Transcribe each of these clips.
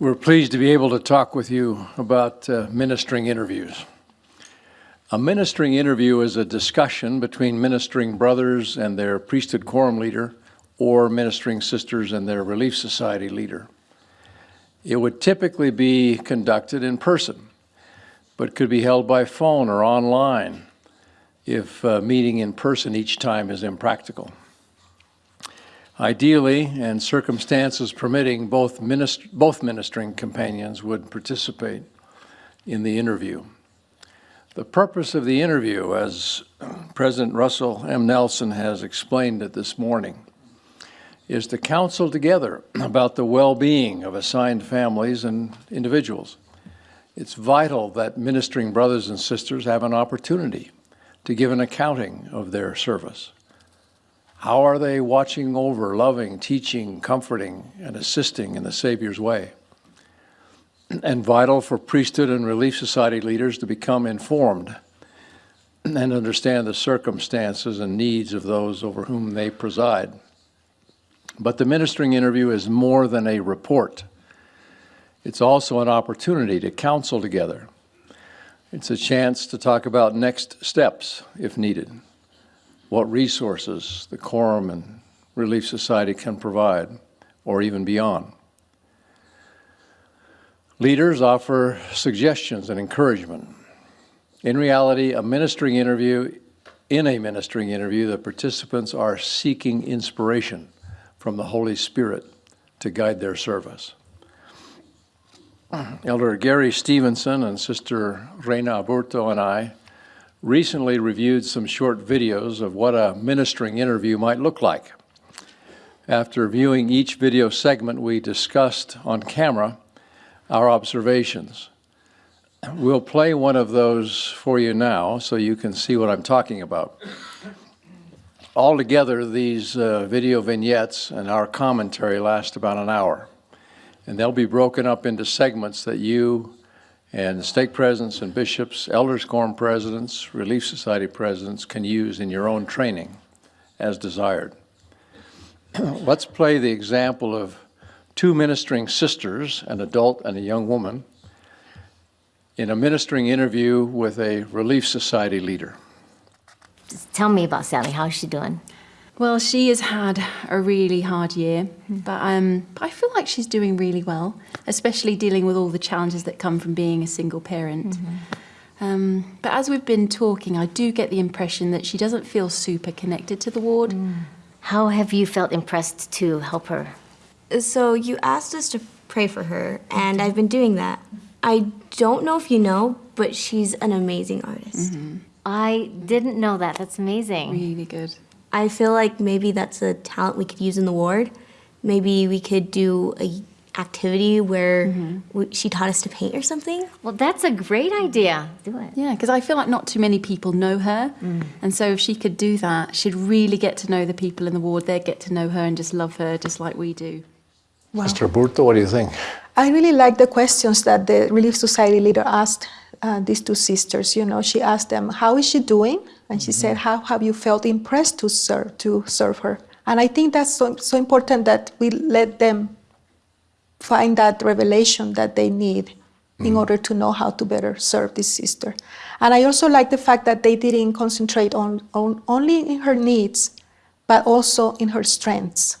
We're pleased to be able to talk with you about uh, ministering interviews. A ministering interview is a discussion between ministering brothers and their priesthood quorum leader or ministering sisters and their relief society leader. It would typically be conducted in person, but could be held by phone or online if uh, meeting in person each time is impractical. Ideally, and circumstances permitting, both, minist both ministering companions would participate in the interview. The purpose of the interview, as President Russell M. Nelson has explained it this morning, is to counsel together about the well-being of assigned families and individuals. It's vital that ministering brothers and sisters have an opportunity to give an accounting of their service. How are they watching over, loving, teaching, comforting, and assisting in the Savior's way? And vital for priesthood and relief society leaders to become informed and understand the circumstances and needs of those over whom they preside. But the ministering interview is more than a report. It's also an opportunity to counsel together. It's a chance to talk about next steps if needed what resources the Quorum and Relief Society can provide, or even beyond. Leaders offer suggestions and encouragement. In reality, a ministering interview, in a ministering interview, the participants are seeking inspiration from the Holy Spirit to guide their service. Elder Gary Stevenson and Sister Reyna Aburto and I recently reviewed some short videos of what a ministering interview might look like. After viewing each video segment, we discussed on camera our observations. We'll play one of those for you now so you can see what I'm talking about. Altogether, these uh, video vignettes and our commentary last about an hour. And they'll be broken up into segments that you and stake presidents and bishops, elders quorum presidents, relief society presidents can use in your own training as desired. Let's play the example of two ministering sisters, an adult and a young woman, in a ministering interview with a relief society leader. Just tell me about Sally. How's she doing? Well, she has had a really hard year, but um, I feel like she's doing really well, especially dealing with all the challenges that come from being a single parent. Mm -hmm. um, but as we've been talking, I do get the impression that she doesn't feel super connected to the ward. Mm. How have you felt impressed to help her? So you asked us to pray for her, and I've been doing that. I don't know if you know, but she's an amazing artist. Mm -hmm. I didn't know that. That's amazing. Really good. I feel like maybe that's a talent we could use in the ward. Maybe we could do a activity where mm -hmm. we, she taught us to paint or something. Well, that's a great idea. Do it. Yeah, because I feel like not too many people know her. Mm. And so if she could do that, she'd really get to know the people in the ward. They'd get to know her and just love her just like we do. Wow. Sister Aburto, what do you think? I really like the questions that the Relief Society leader asked uh, these two sisters. You know, she asked them, how is she doing? And she said, how have you felt impressed to serve, to serve her? And I think that's so, so important that we let them find that revelation that they need mm. in order to know how to better serve this sister. And I also like the fact that they didn't concentrate on, on only in her needs, but also in her strengths.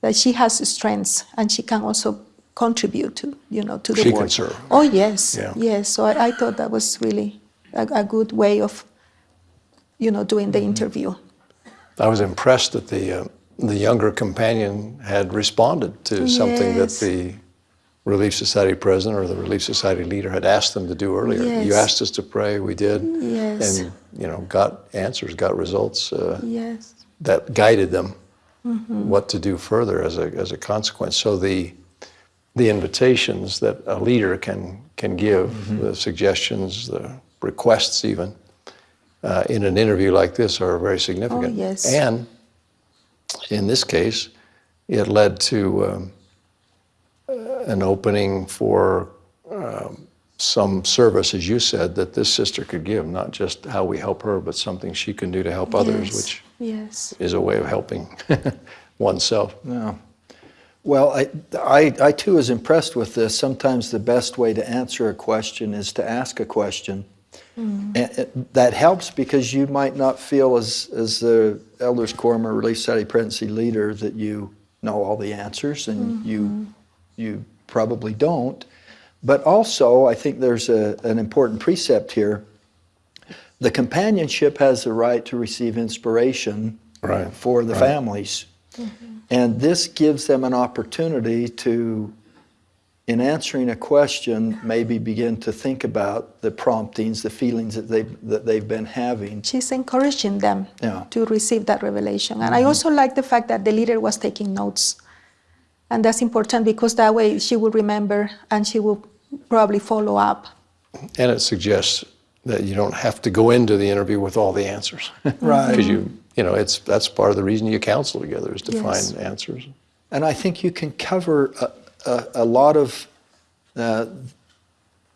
That she has strengths and she can also contribute to, you know, to the she work. Can serve. Oh yes, yeah. yes. So I, I, thought that was really a, a good way of you know, doing the mm -hmm. interview. I was impressed that the, uh, the younger companion had responded to yes. something that the Relief Society president or the Relief Society leader had asked them to do earlier. Yes. You asked us to pray, we did, yes. and you know, got answers, got results uh, yes. that guided them mm -hmm. what to do further as a, as a consequence. So the, the invitations that a leader can, can give, mm -hmm. the suggestions, the requests even, uh, in an interview like this are very significant. Oh, yes. And in this case, it led to um, uh, an opening for um, some service, as you said, that this sister could give, not just how we help her, but something she can do to help others, which yes. is a way of helping oneself. Yeah. Well, I, I, I too was impressed with this. Sometimes the best way to answer a question is to ask a question. Mm. And uh, that helps because you might not feel as, as the elders quorum or relief society presidency leader that you know all the answers and you, mm-hmm. you probably don't. But also, I think there's a, an important precept here. The companionship has the right to receive inspiration Right, for the right. families. Mm-hmm. And this gives them an opportunity to, in answering a question, maybe begin to think about the promptings, the feelings that they've, that they've been having. She's encouraging them Yeah. to receive that revelation. And I mm-hmm. also like the fact that the leader was taking notes. And that's important because that way she will remember and she will probably follow up. And it suggests that you don't have to go into the interview with all the answers. Right. Because you, you know, it's, that's part of the reason you counsel together is to Yes. find answers. And I think you can cover a, a, a lot of uh,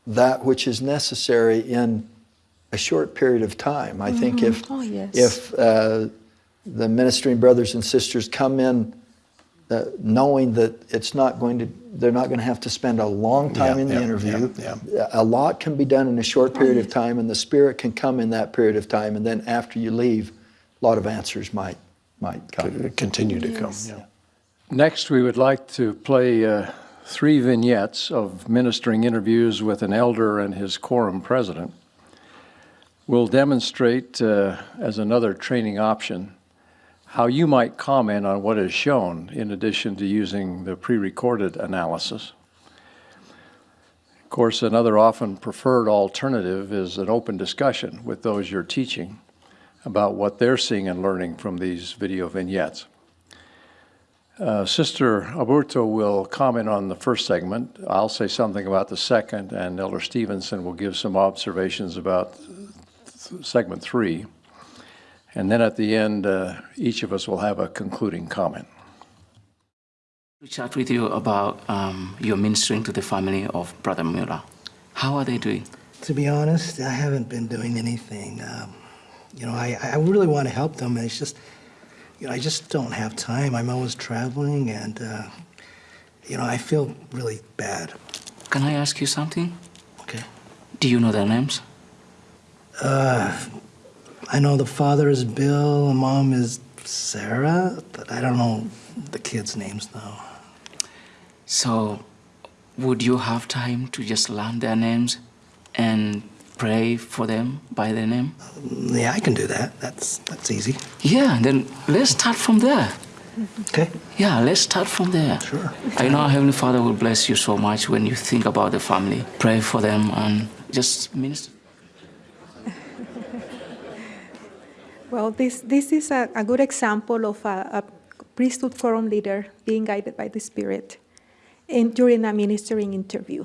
that which is necessary in a short period of time. I think if, Oh, yes. if uh, the ministering brothers and sisters come in uh, knowing that it's not going to, they're not going to have to spend a long time Yeah, in the yeah, interview. yeah, A lot can be done in a short period of time, and the Spirit can come in that period of time. And then after you leave, a lot of answers might might come. Continue to come, yeah. Next, we would like to play uh, three vignettes of ministering interviews with an elder and his quorum president. We'll demonstrate, uh, as another training option, how you might comment on what is shown in addition to using the pre-recorded analysis. Of course, another often preferred alternative is an open discussion with those you're teaching about what they're seeing and learning from these video vignettes. Uh, Sister Aburto will comment on the first segment. I'll say something about the second, and Elder Stevenson will give some observations about th- segment three. And then at the end, uh, each of us will have a concluding comment. to chat with you about um, your ministering to the family of Brother Mueller. How are they doing? To be honest, I haven't been doing anything. Um, you know, I, I really want to help them, and it's just, you know, I just don't have time. I'm always traveling, and, uh, you know, I feel really bad. Can I ask you something? Okay. Do you know their names? Uh, I know the father is Bill, and mom is Sarah, but I don't know the kids' names, though. So, would you have time to just learn their names and pray for them by their name? Yeah, I can do that. That's that's easy. Yeah, then let's start from there. Okay. Yeah, let's start from there. Sure. I know Heavenly Father will bless you so much when you think about the family. Pray for them and just minister. Well, this, this is a, a good example of a, a priesthood quorum leader being guided by the Spirit in, during a ministering interview.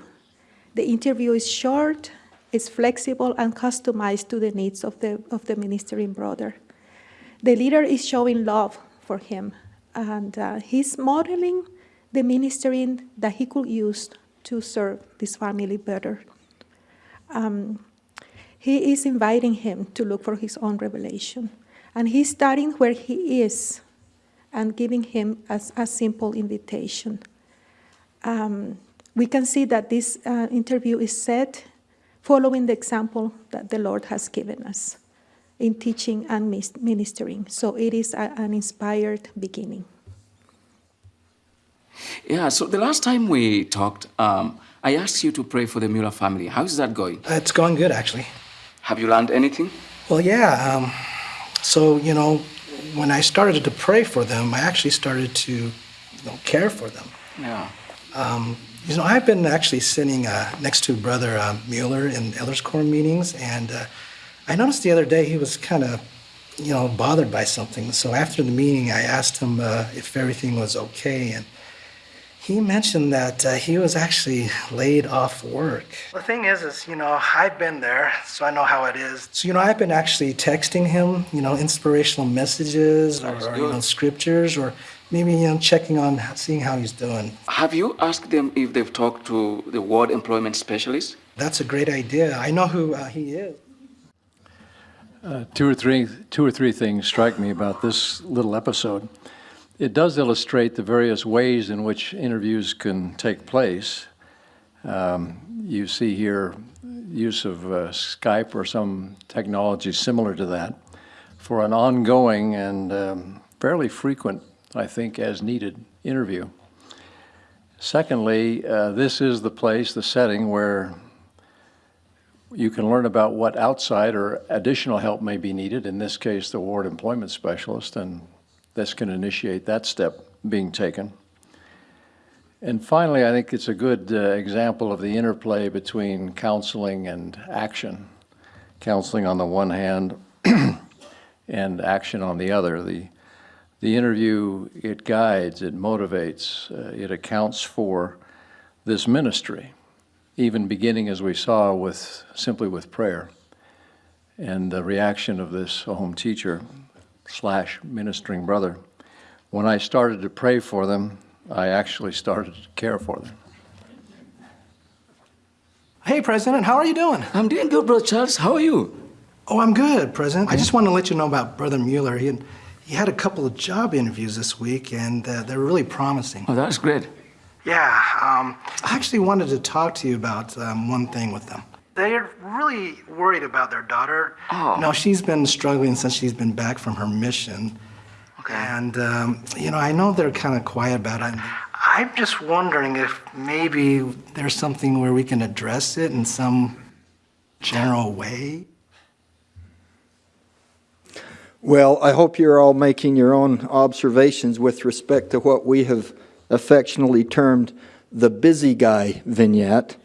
The interview is short, it's flexible, and customized to the needs of the, of the ministering brother. The leader is showing love for him, and uh, he's modeling the ministering that he could use to serve this family better. Um, he is inviting him to look for his own revelation. And he's starting where he is and giving him a, a simple invitation. Um, we can see that this uh, interview is set following the example that the Lord has given us in teaching and ministering. So it is a- an inspired beginning. Yeah, so the last time we talked, um, I asked you to pray for the Mueller family. How is that going? It's going good, actually. Have you learned anything? Well, yeah. Um, so, you know, when I started to pray for them, I actually started to you know, care for them. Yeah. You know, I've been actually sitting uh, next to Brother uh, Mueller in Elders Quorum meetings, and uh, I noticed the other day he was kind of, you know, bothered by something. So after the meeting, I asked him uh, if everything was okay, and he mentioned that uh, he was actually laid off work. The thing is, is you know, I've been there, so I know how it is. So you know, I've been actually texting him, you know, inspirational messages or, or, you know scriptures, or maybe you know, checking on, seeing how he's doing. Have you asked them if they've talked to the ward employment specialist? That's a great idea. I know who uh, he is. Two or three, two or three things strike me about this little episode. it does illustrate the various ways in which interviews can take place. Um, You see here use of uh, Skype or some technology similar to that for an ongoing and um, fairly frequent, I think, as needed interview. Secondly, uh, this is the place, the setting where you can learn about what outside or additional help may be needed, in this case, the ward employment specialist, and this can initiate that step being taken. And finally, I think it's a good uh, example of the interplay between counseling and action. Counseling on the one hand and action on the other. The, the interview, it guides, it motivates, uh, it accounts for this ministry, even beginning as we saw with simply with prayer. And the reaction of this home teacher slash ministering brother. When I started to pray for them, I actually started to care for them. Hey, President, how are you doing? I'm doing good, Brother Charles. How are you? Oh, I'm good, President. I just wanted to let you know about Brother Mueller. He, he had a couple of job interviews this week, and uh, they're really promising. Oh, that's great. Yeah, um, I actually wanted to talk to you about um, one thing with them. They're really worried about their daughter. Oh. Know, she's been struggling since she's been back from her mission. Okay. And, um, you know, I know they're kind of quiet about it. I'm just wondering if maybe there's something where we can address it in some general way. Well, I hope you're all making your own observations with respect to what we have affectionately termed the busy guy vignette.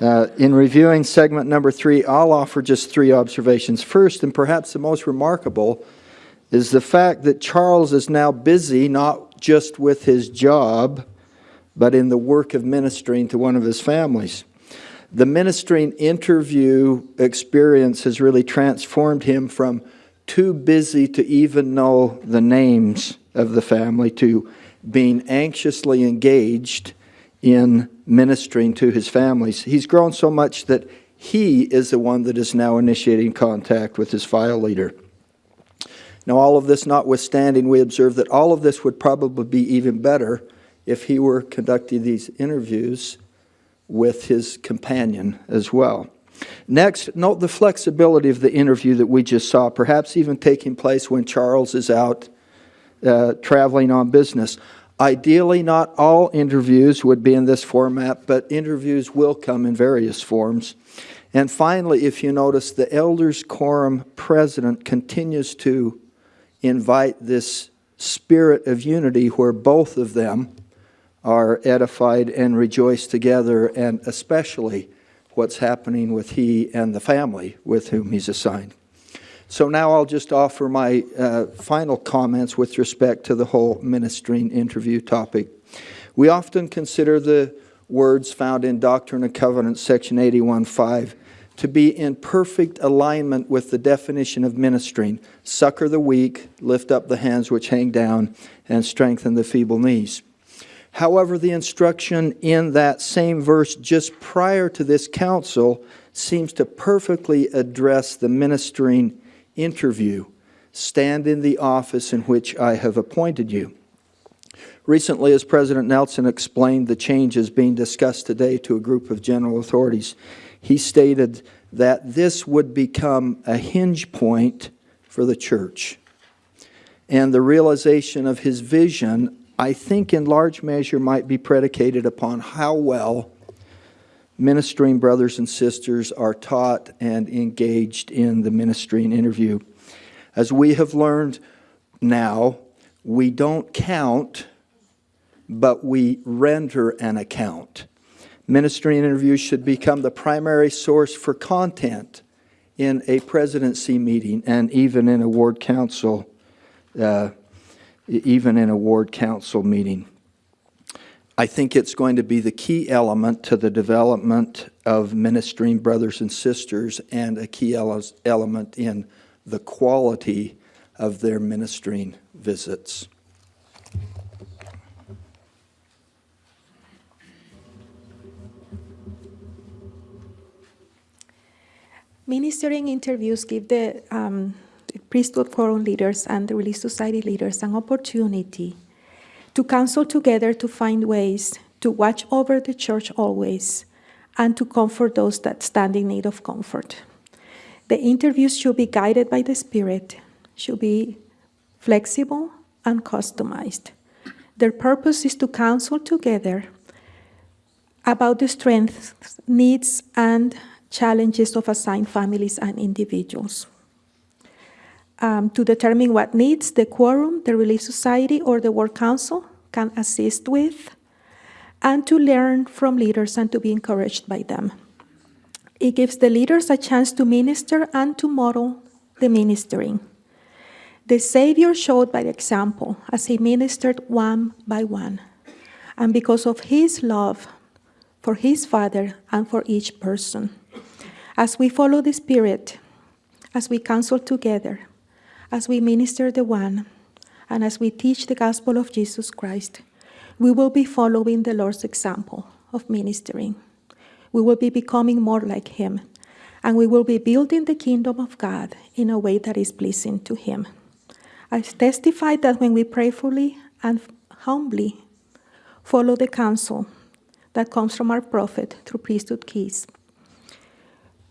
Uh, in reviewing segment number three, I'll offer just three observations. First, and perhaps the most remarkable, is the fact that Charles is now busy not just with his job, but in the work of ministering to one of his families. The ministering interview experience has really transformed him from too busy to even know the names of the family to being anxiously engaged in ministering to his families. He's grown so much that he is the one that is now initiating contact with his file leader. Now, all of this notwithstanding, we observe that all of this would probably be even better if he were conducting these interviews with his companion as well. Next, note the flexibility of the interview that we just saw, perhaps even taking place when Charles is out uh, traveling on business. Ideally, not all interviews would be in this format, but interviews will come in various forms. And finally, if you notice, the Elders Quorum president continues to invite this spirit of unity where both of them are edified and rejoice together, and especially what's happening with he and the family with whom he's assigned. So now I'll just offer my uh, final comments with respect to the whole ministering interview topic. We often consider the words found in Doctrine and Covenants, section 81.5, to be in perfect alignment with the definition of ministering succor the weak, lift up the hands which hang down, and strengthen the feeble knees. However, the instruction in that same verse just prior to this counsel seems to perfectly address the ministering interview. Stand in the office in which I have appointed you. Recently, as President Nelson explained the changes being discussed today to a group of general authorities, he stated that this would become a hinge point for the church. And the realization of his vision I think in large measure might be predicated upon how well ministering brothers and sisters are taught and engaged in the ministering interview. As we have learned now, we don't count, but we render an account. Ministering interviews should become the primary source for content in a presidency meeting and even in a ward council uh, even in a ward council meeting. I think it's going to be the key element to the development of ministering brothers and sisters and a key ele element in the quality of their ministering visits. Ministering interviews give the um, priesthood quorum leaders and the Relief Society leaders an opportunity to counsel together to find ways to watch over the church always and to comfort those that stand in need of comfort. The interviews should be guided by the Spirit, should be flexible and customized. Their purpose is to counsel together about the strengths, needs, and challenges of assigned families and individuals. Um, to determine what needs the quorum, the Relief Society, or the Ward Council can assist with, and to learn from leaders and to be encouraged by them. It gives the leaders a chance to minister and to model the ministering. The Savior showed by example as he ministered one by one. And because of his love for his Father and for each person, as we follow the Spirit, as we counsel together, as we minister the one, and as we teach the gospel of Jesus Christ, we will be following the Lord's example of ministering. We will be becoming more like him, and we will be building the kingdom of God in a way that is pleasing to him. I testify that when we prayerfully and humbly follow the counsel that comes from our prophet through priesthood keys,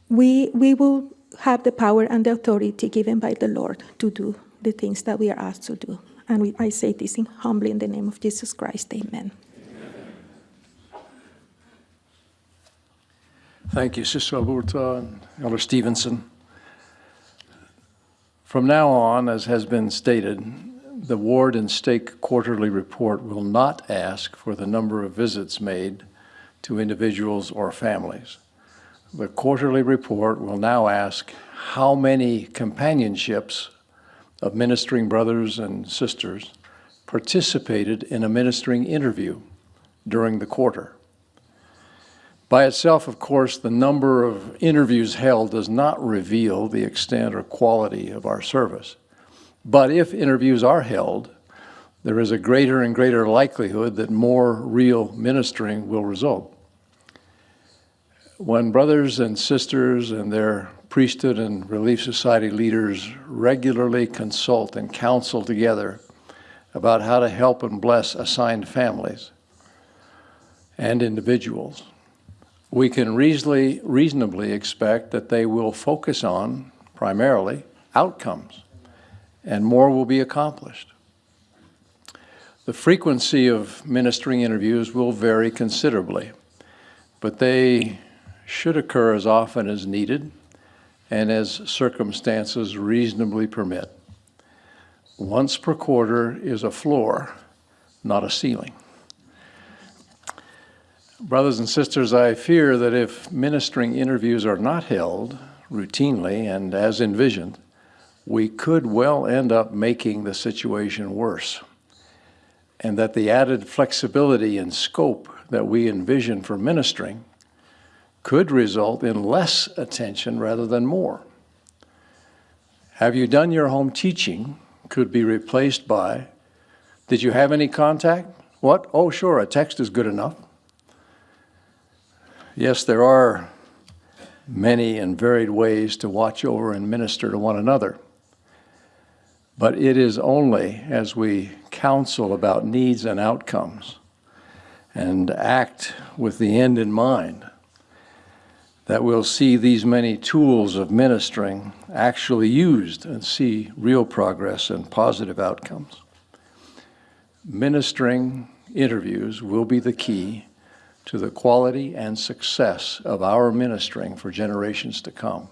we, we will have the power and the authority given by the Lord to do the things that we are asked to do. And we, I say this in, humbly in the name of Jesus Christ. Amen. Thank you, Sister Aburto and Elder Stevenson. From now on, as has been stated, the ward and stake quarterly report will not ask for the number of visits made to individuals or families. The quarterly report will now ask how many companionships of ministering brothers and sisters participated in a ministering interview during the quarter. By itself, of course, the number of interviews held does not reveal the extent or quality of our service. But if interviews are held, there is a greater and greater likelihood that more real ministering will result. When brothers and sisters and their priesthood and relief society leaders regularly consult and counsel together about how to help and bless assigned families and individuals, we can reasonably, reasonably expect that they will focus on, primarily, outcomes, and more will be accomplished. The frequency of ministering interviews will vary considerably, but they should occur as often as needed and as circumstances reasonably permit. Once per quarter is a floor, not a ceiling. Brothers and sisters, I fear that if ministering interviews are not held routinely and as envisioned, we could well end up making the situation worse. And that the added flexibility and scope that we envision for ministering could result in less attention rather than more. Have you done your home teaching could be replaced by, did you have any contact? What? Oh, sure, a text is good enough. Yes, there are many and varied ways to watch over and minister to one another. But it is only as we counsel about needs and outcomes and act with the end in mind that we'll see these many tools of ministering actually used and see real progress and positive outcomes. Ministering interviews will be the key to the quality and success of our ministering for generations to come.